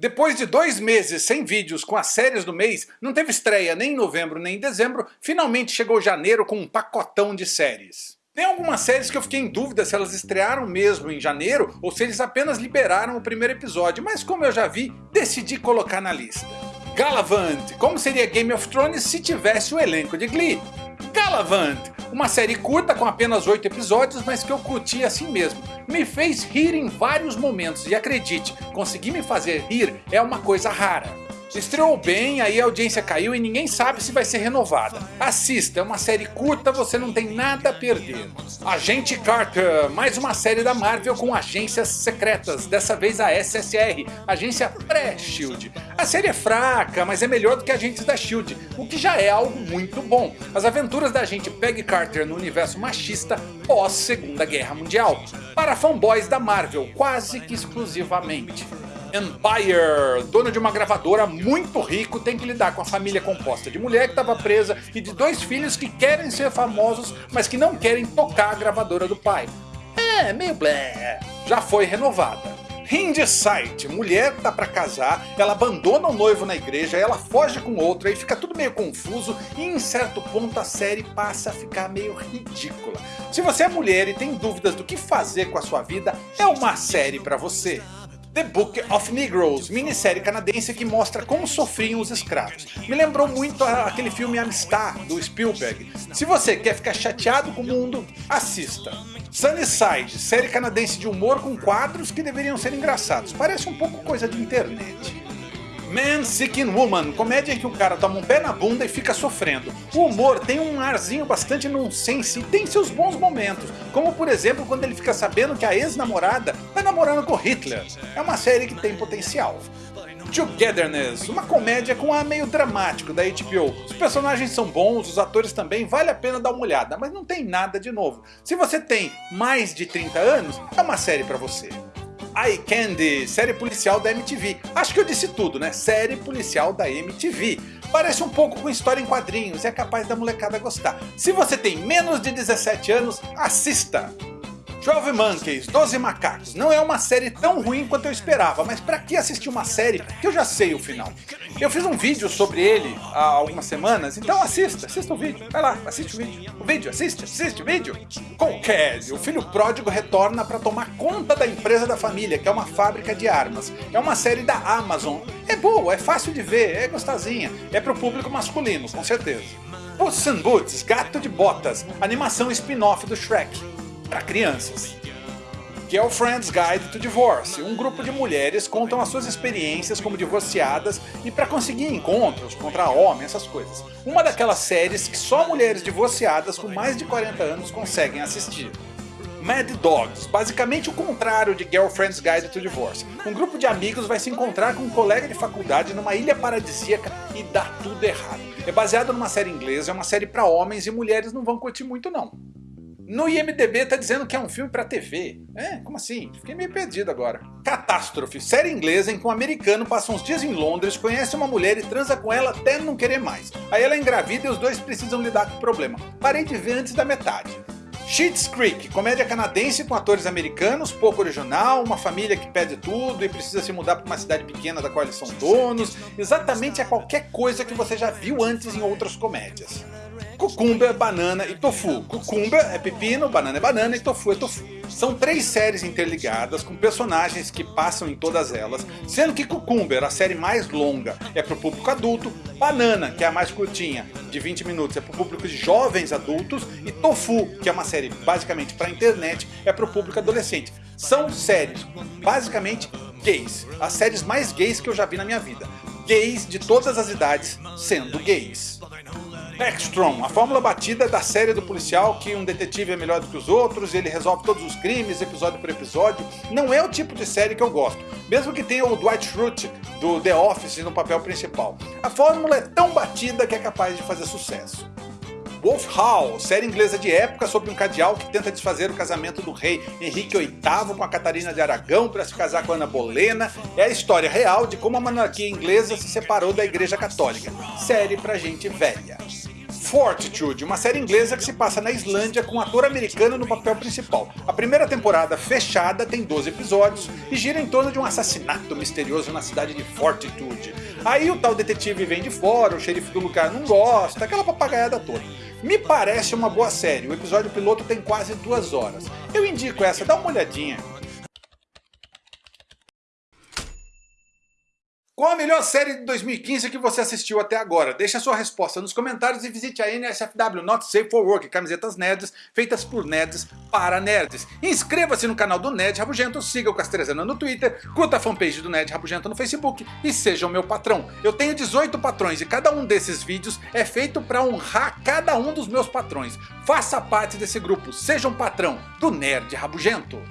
Depois de dois meses sem vídeos com as séries do mês, não teve estreia nem em novembro nem em dezembro, finalmente chegou janeiro com um pacotão de séries. Tem algumas séries que eu fiquei em dúvida se elas estrearam mesmo em janeiro ou se eles apenas liberaram o primeiro episódio, mas como eu já vi, decidi colocar na lista. Galavant, como seria Game of Thrones se tivesse o elenco de Glee? Galavant, uma série curta com apenas 8 episódios, mas que eu curti assim mesmo. Me fez rir em vários momentos e acredite, conseguir me fazer rir é uma coisa rara. Estreou bem, aí a audiência caiu e ninguém sabe se vai ser renovada. Assista, é uma série curta, você não tem nada a perder. Agente Carter, mais uma série da Marvel com agências secretas, dessa vez a SSR, agência pré-SHIELD. A série é fraca, mas é melhor do que Agentes da SHIELD, o que já é algo muito bom. As aventuras da agente Peggy Carter no universo machista pós Segunda Guerra Mundial. Para fanboys da Marvel, quase que exclusivamente. Empire, dono de uma gravadora muito rico, tem que lidar com a família composta de mulher que estava presa e de dois filhos que querem ser famosos, mas que não querem tocar a gravadora do pai. É, meio blé. Já foi renovada. Hindsight, mulher tá pra casar, ela abandona o noivo na igreja, ela foge com outro, aí fica tudo meio confuso e em certo ponto a série passa a ficar meio ridícula. Se você é mulher e tem dúvidas do que fazer com a sua vida, é uma série pra você. The Book of Negroes, minissérie canadense que mostra como sofriam os escravos. Me lembrou muito aquele filme Amistad, do Spielberg. Se você quer ficar chateado com o mundo, assista. Sunnyside, série canadense de humor com quadros que deveriam ser engraçados. Parece um pouco coisa de internet. Man Seeking Woman, comédia em que o cara toma um pé na bunda e fica sofrendo. O humor tem um arzinho bastante nonsense e tem seus bons momentos, como por exemplo quando ele fica sabendo que a ex-namorada tá namorando com Hitler. É uma série que tem potencial. Togetherness, uma comédia com ar meio dramático da HBO. Os personagens são bons, os atores também, vale a pena dar uma olhada, mas não tem nada de novo. Se você tem mais de 30 anos, é uma série pra você. Eye Candy, série policial da MTV. Acho que eu disse tudo, né? Série policial da MTV. Parece um pouco com história em quadrinhos, é capaz da molecada gostar. Se você tem menos de 17 anos, assista! 12 Monkeys, 12 Macacos, não é uma série tão ruim quanto eu esperava, mas pra que assistir uma série que eu já sei o final? Eu fiz um vídeo sobre ele há algumas semanas, então assista, assista o vídeo, vai lá, assiste o vídeo. O vídeo, assiste, assiste o vídeo. Com Cassie, o filho pródigo retorna para tomar conta da empresa da família, que é uma fábrica de armas. É uma série da Amazon. É boa, é fácil de ver, é gostosinha, é pro público masculino, com certeza. Puss in Boots, Gato de Botas, animação spin-off do Shrek para crianças. Girlfriend's Guide to Divorce. Um grupo de mulheres contam as suas experiências como divorciadas e para conseguir encontros contra homem, essas coisas. Uma daquelas séries que só mulheres divorciadas com mais de 40 anos conseguem assistir. Mad Dogs, basicamente o contrário de Girlfriend's Guide to Divorce. Um grupo de amigos vai se encontrar com um colega de faculdade numa ilha paradisíaca e dá tudo errado. É baseado numa série inglesa, é uma série para homens e mulheres não vão curtir muito não. No IMDB tá dizendo que é um filme pra TV. É, como assim? Fiquei meio perdido agora. Catástrofe, série inglesa em que um americano passa uns dias em Londres, conhece uma mulher e transa com ela até não querer mais. Aí ela engravida e os dois precisam lidar com o problema. Parei de ver antes da metade. Schitt's Creek, comédia canadense com atores americanos, pouco original, uma família que pede tudo e precisa se mudar para uma cidade pequena da qual eles são donos, exatamente a qualquer coisa que você já viu antes em outras comédias. Cucumber, banana e tofu. Cucumber é pepino, banana é banana e tofu é tofu. São três séries interligadas com personagens que passam em todas elas, sendo que Cucumber, a série mais longa, é para o público adulto, Banana, que é a mais curtinha, de 20 minutos, é para o público de jovens adultos, e Tofu, que é uma série basicamente para internet, é para o público adolescente. São séries basicamente gays, as séries mais gays que eu já vi na minha vida. Gays de todas as idades sendo gays. Backstrom, a fórmula batida da série do policial que um detetive é melhor do que os outros, ele resolve todos os crimes, episódio por episódio, não é o tipo de série que eu gosto, mesmo que tenha o Dwight Schrute do The Office no papel principal. A fórmula é tão batida que é capaz de fazer sucesso. Wolf Hall, série inglesa de época sobre um cardeal que tenta desfazer o casamento do rei Henrique VIII com a Catarina de Aragão para se casar com Ana Bolena, é a história real de como a monarquia inglesa se separou da igreja católica. Série pra gente velha. Fortitude, uma série inglesa que se passa na Islândia com um ator americano no papel principal. A primeira temporada fechada tem 12 episódios e gira em torno de um assassinato misterioso na cidade de Fortitude. Aí o tal detetive vem de fora, o xerife do lugar não gosta, aquela papagaiada toda. Me parece uma boa série, o episódio piloto tem quase duas horas. Eu indico essa, dá uma olhadinha. Qual a melhor série de 2015 que você assistiu até agora? Deixe a sua resposta nos comentários e visite a NSFW Not Safe for Work, camisetas nerds feitas por nerds para nerds. Inscreva-se no canal do Nerd Rabugento, siga o Castrezana no Twitter, curta a fanpage do Nerd Rabugento no Facebook e seja o meu patrão. Eu tenho 18 patrões e cada um desses vídeos é feito para honrar cada um dos meus patrões. Faça parte desse grupo, seja um patrão do Nerd Rabugento.